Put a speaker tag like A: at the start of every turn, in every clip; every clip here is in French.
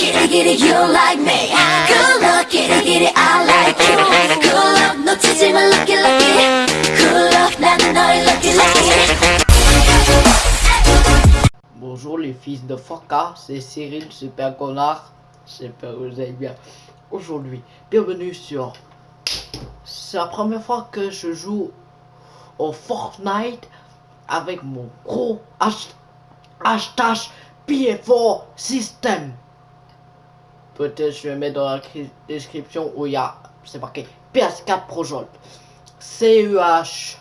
A: kitty kitty you like me Good luck kitty kitty I like you Good luck 놓치지 마 lucky lucky Good luck 나는 너의 lucky lucky
B: Bonjour les fils de Faka, c'est Cyril, super connard. J'espère que vous allez bien. Aujourd'hui, bienvenue sur... C'est la première fois que je joue au Fortnite avec mon gros hash- hashtag PF4 System. Peut-être je vais mettre dans la cri- description où il y a, c'est marqué PS4 Pro Jolt. CUH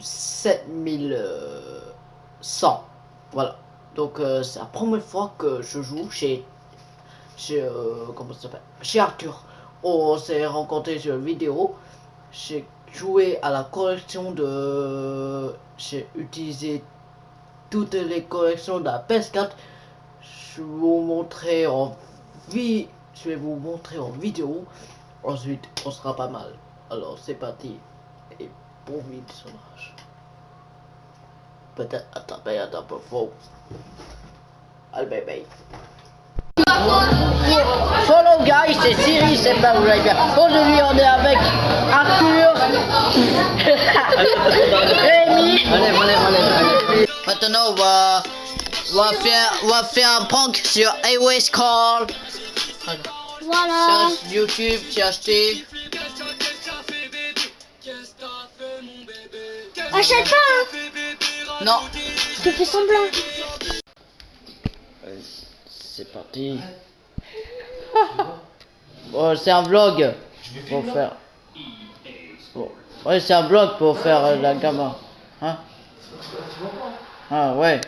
B: 7100. Voilà. Donc euh, c'est la première fois que je joue chez chez euh, comment ça s'appelle? Chez Arthur. On s'est rencontré sur une vidéo. J'ai joué à la collection de j'ai utilisé toutes les collections de la PS4. Je vais vous montrer en vie. Je vais vous montrer en vidéo. Ensuite, on sera pas mal. Alors c'est parti. Et bon visionnage. Peut-être attraper un peu faux. Allez, bye Follow guys, c'est Siri, c'est pas vous bien. Aujourd'hui on est avec Arthur, Rémi. Maintenant on va, on va faire, on va faire un prank sur Airways Call.
C: Voilà.
B: Sur YouTube, j'ai acheté.
C: Achète pas, hein.
B: Non.
C: Je te fais semblant.
B: C'est parti. Bon, c'est un vlog pour faire. Bon. Ouais, c'est un vlog pour faire euh, la gamin. Hein? Ah ouais.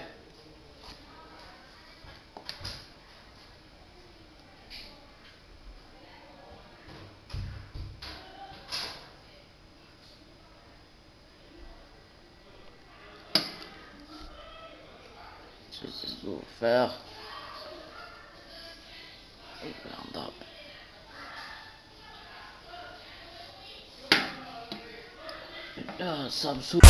B: Faire. Merde. Ah, ça me saoule.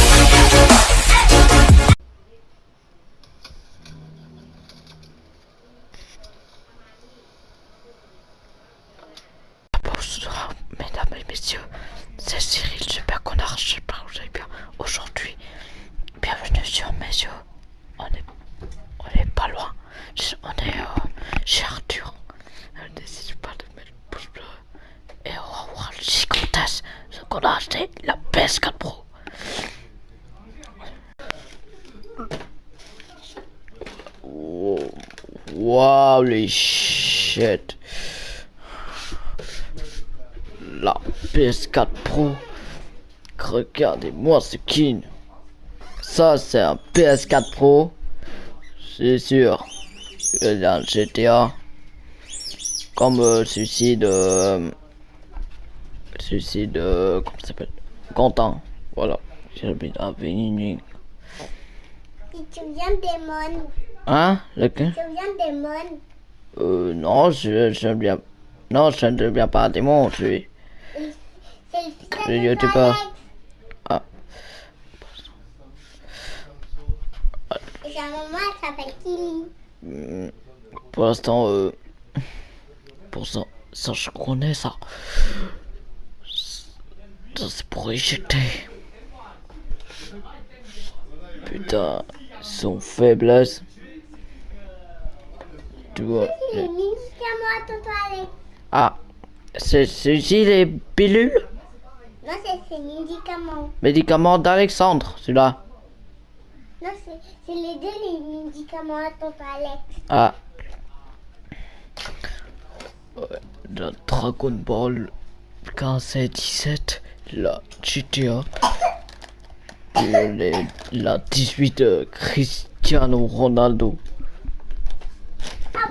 B: Bonsoir, mesdames et messieurs, c'est Cyril Super Connard, j'espère que vous allez bien. Aujourd'hui, bienvenue sur mes yeux. On est, on est pas loin, on est euh, chez Arthur. Euh, N'hésitez pas de mettre le pouce bleu et on va le gigantesque ce qu'on a acheté, la PS4 Pro. Wow, les shit. La PS4 Pro. Regardez-moi ce kin. Ça c'est un PS4 Pro. C'est sûr. A un GTA. Comme euh, celui-ci de... euh, celui-ci de... Comment ça s'appelle? Quentin. Voilà. J'ai mis un Vénini.
C: Tu viens des mônes.
B: Hein? Lequel
C: Tu viens des mônes.
B: Euh, non, je, je viens... Non, je ne viens pas des mondes, je suis...
C: Le de
B: youtubeur. Ah.
C: Sa maman, elle s'appelle Kili.
B: Hmm, Pour l'instant, euh... Pour ça, ça je connais ça. Ça c'est pour éjecter. Putain, son faiblesse. Tu vois.
C: Les.
B: Ah, c'est celui-ci les pilules?
C: Non, c'est ses médicaments.
B: Médicaments d'Alexandre, celui-là.
C: Non, c'est les deux les médicaments à tonton Alex.
B: Ah. Ouais, la Dragon Ball 15 et 17, la GTA, les- la 18 de Cristiano Ronaldo.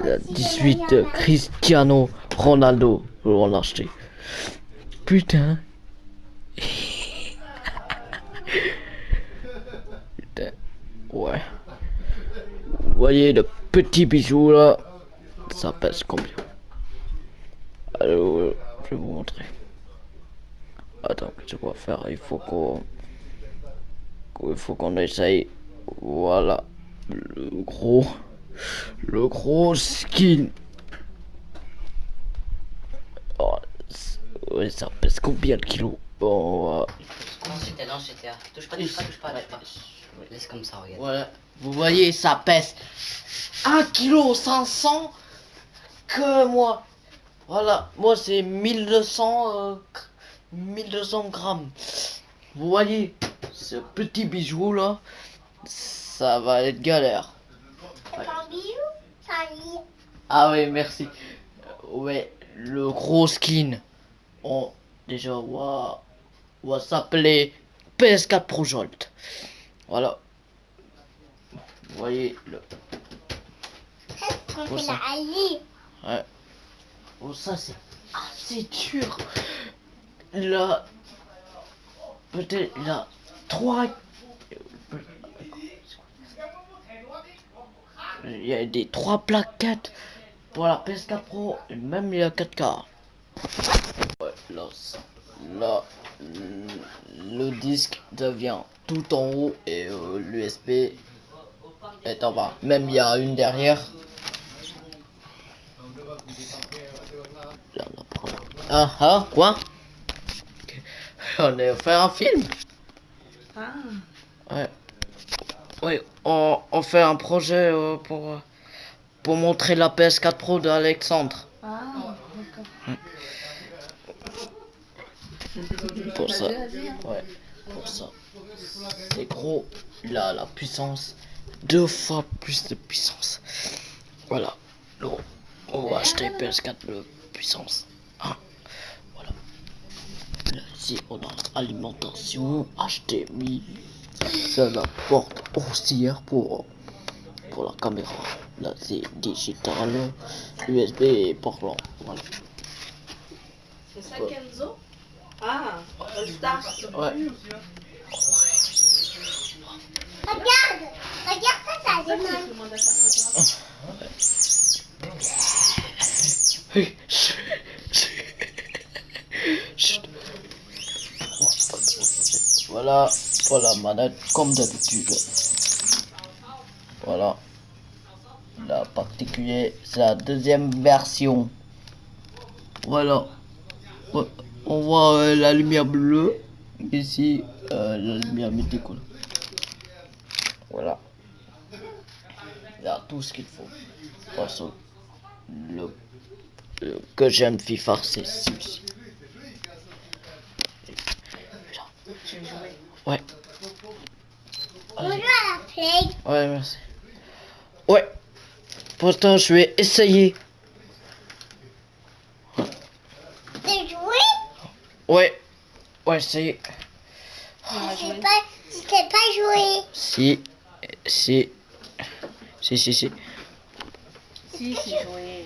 B: La 18 de Cristiano Ronaldo, on l'a acheté. Putain. Ouais. Vous voyez le petit bijou là Ça pèse combien? Alors, euh, je vais vous montrer. Attends, qu'est-ce qu'on va faire? Il faut qu'on... Il faut qu'on essaye. Voilà. Le gros. le gros skin. Oh, ça pèse combien de kilos Bon,
D: Non, c'était non, c'était. Touche pas, touche pas, touche pas, touche pas. Laisse comme ça, regarde.
B: Voilà, vous voyez, ça pèse 1 kg 500 que moi. Voilà, moi c'est 1200, euh, 1200 grammes. Vous voyez, ce petit bijou là, ça va être galère.
C: Lit.
B: Ah oui, merci. Euh, Ouais, le gros skin. On, déjà, va, on va s'appeler PS4 Pro Jolt. Voilà. Vous voyez le
C: fait
B: ça.
C: là.
B: Ouais. Oh, ça, c'est assez dur. Là, peut-être, a trois. Il y a des trois plaquettes pour la PS4 Pro et même il y a 4K. Ouais, là, là, le disque devient tout en haut et euh, l'USB est en bas. Même il y a une derrière. Ah ah, quoi? On a fait un film?
D: Ah.
B: Ouais. Oui, on, on fait un projet euh, pour, euh, pour montrer la PS4 Pro d'Alexandre.
D: Ah,
B: Pour ça. Ouais, pour ça. C'est gros. Là, la puissance. Deux fois plus de puissance. Voilà. Là, on va acheter PS4 de puissance. Hein. Voilà. Là, ici, on a alimentation, HDMI. Ça, la porte haussière pour, pour la caméra. Là, c'est digital. USB et port lent. Voilà.
E: C'est ça Ah, All Star.
B: Ouais.
C: Regarde, regarde ça, ça demande.
E: le.
B: Chut. Voilà la manette comme d'habitude. Voilà. La particulier, c'est la deuxième version. Voilà. On voit euh, la lumière bleue. Ici, euh, la lumière médicale. Voilà. Il y a tout ce qu'il faut. Façon, le, le que j'aime FIFA, c'est celui-ci. Ouais. Ouais, merci. Ouais. Pourtant, je vais essayer.
C: De jouer
B: Ouais. Ouais, essayer.
C: Je pas, pas jouer.
B: Si. Si. Si, si, si.
E: Si, si, joué.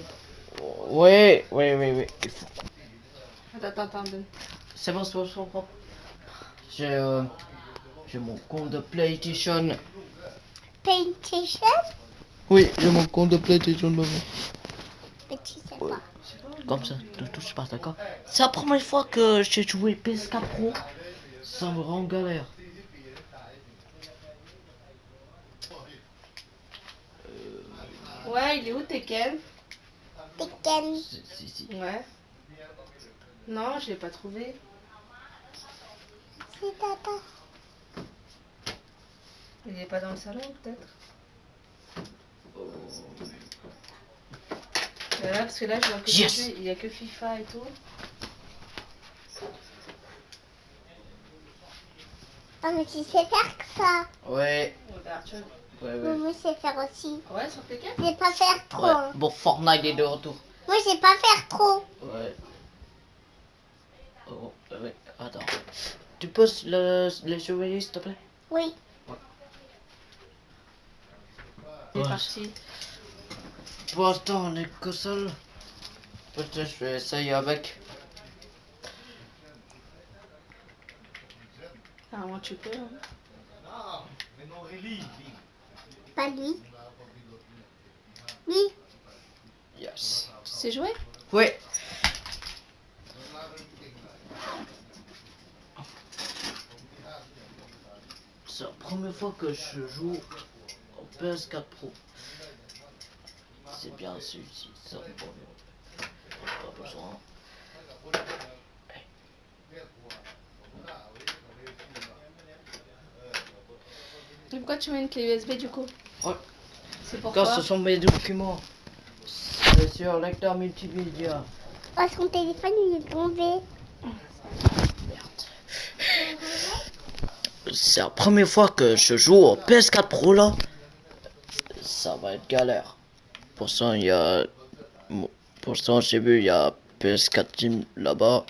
B: Ouais, ouais, ouais, ouais.
E: Attends, attends, attends.
B: C'est bon, c'est bon, c'est bon. J'ai euh, j'ai mon compte de PlayStation.
C: PlayStation?
B: Oui, j'ai mon compte de PlayStation devant.
C: Mais tu sais pas.
B: Comme ça, ne touche pas, d'accord C'est la première fois que j'ai joué PS4 Pro. Ça me rend galère.
E: Ouais, il est où Tekken?
C: Tekken.
B: Si, si, si.
E: Ouais. Non, je l'ai pas trouvé.
C: C'est tata.
E: Il est pas dans le salon peut-être? Euh, là, parce que là, je vois que
B: Yes.
E: il y a que FIFA et tout.
C: Ah, mais tu sais faire que ça.
B: Ouais, ouais,
C: Moi,
B: ouais.
C: moi, je sais faire aussi.
E: Ouais, sur Tekken
C: Je sais pas faire trop.
B: Ouais,
C: hein.
B: bon, Fortnite est de retour.
C: Moi, je sais pas faire trop.
B: Ouais. Oh, ouais, attends. Tu peux le, les surveiller, s'il te plaît?
C: Oui.
E: C'est
B: Ouais.
E: parti.
B: Pour l'instant, on est que seul. Peut-être je vais essayer avec.
E: Ah, moi, tu peux. hein.
C: Pas lui. Oui.
B: Yes.
E: Tu sais jouer?
B: Ouais. C'est la première fois que je joue au PS4 Pro. C'est bien celui-ci, ça bon, pas besoin.
E: Et pourquoi tu mets une clé USB du coup
B: Ouais.
E: C'est pourquoi
B: Car ce sont mes documents. C'est sur lecteur multimédia.
C: Parce que mon téléphone il est tombé.
B: C'est la première fois que je joue au PS4 Pro là. Ça va être galère. Pour ça, il y a. Pour ça, j'ai vu, il y a PS4 Team là-bas.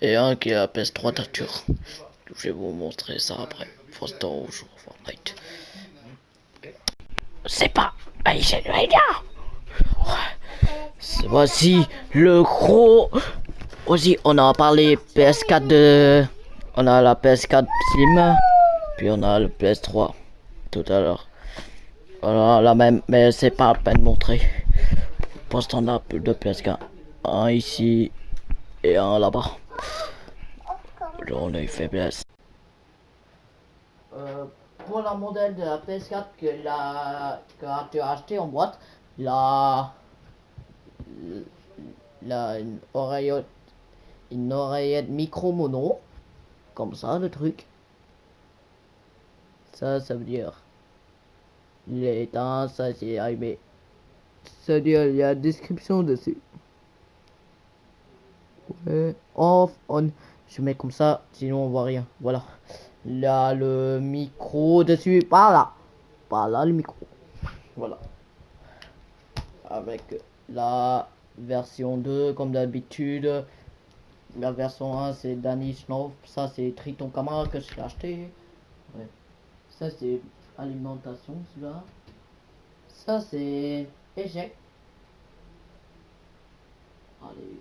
B: Et un qui a PS3 Tarture. Je vais vous montrer ça après. Force au jour Fortnite. C'est pas. Allez, voici le gros. Aussi, on a parlé PS4 de. On a la PS4 Slim. Puis on a le PS3 tout à l'heure. Voilà, la même, mais c'est pas la peine de montrer. Pour plus de PS4. Un ici et un là-bas. On a faiblesse. Euh, pour la modèle de la PS4 que, la, que tu as acheté en boîte, la, la une oreillette, une oreillette micro mono, comme ça le truc. Ça, ça veut dire il est éteint, ça c'est allumé. Ça veut dire il y a description dessus. Ouais, off, on. Je mets comme ça, sinon on voit rien. Voilà. Là, le micro dessus. Par là. Par là, le micro. Voilà. Avec la version 2, comme d'habitude. La version 1, c'est Danny Snow. Ça, c'est Triton Camara que j'ai acheté. Ça, c'est alimentation, celui-là. Ça, c'est échec. Allez.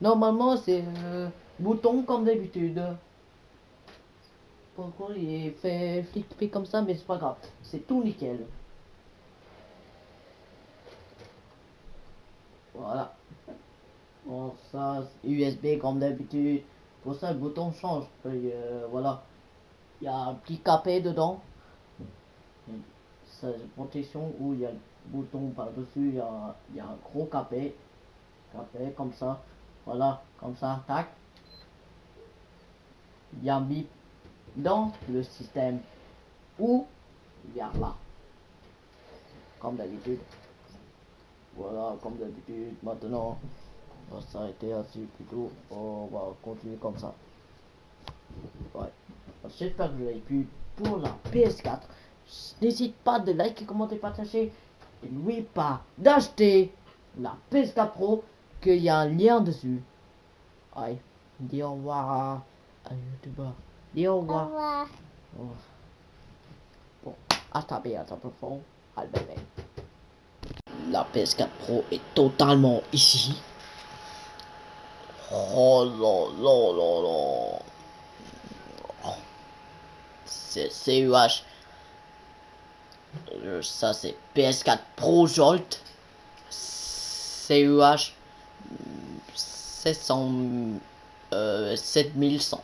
B: Normalement, c'est le bouton comme d'habitude. Pourquoi il est fait flic comme ça, mais c'est pas grave. C'est tout nickel. Voilà. Bon, ça, USB comme d'habitude. Pour ça, le bouton change. Euh, voilà. Il y a un petit capet dedans. Ça, protection où il y a le bouton par-dessus. Il y a, un gros capet. Capet comme ça. Voilà, comme ça, tac. Il y a un bip dans le système ou il y a là. Comme d'habitude. Voilà, comme d'habitude. Maintenant, va s'arrêter ainsi plutôt. On va continuer comme ça. Ouais. J'espère que vous avez pu pour la PS4. N'hésite pas de liker, commenter, partager. Et n'oubliez pas d'acheter la PS4 Pro qu'il y a un lien dessus. Allez, dis au revoir à un youtubeur. Dis au
C: Au
B: revoir.
C: revoir.
B: Oh. Bon, hasta bientôt, por favor. Al bébé. La PS4 Pro est totalement ici. Oh. Oh. C'est CUH. Ça c'est PS4 Pro Jolt. CUH 700 euh, 7100.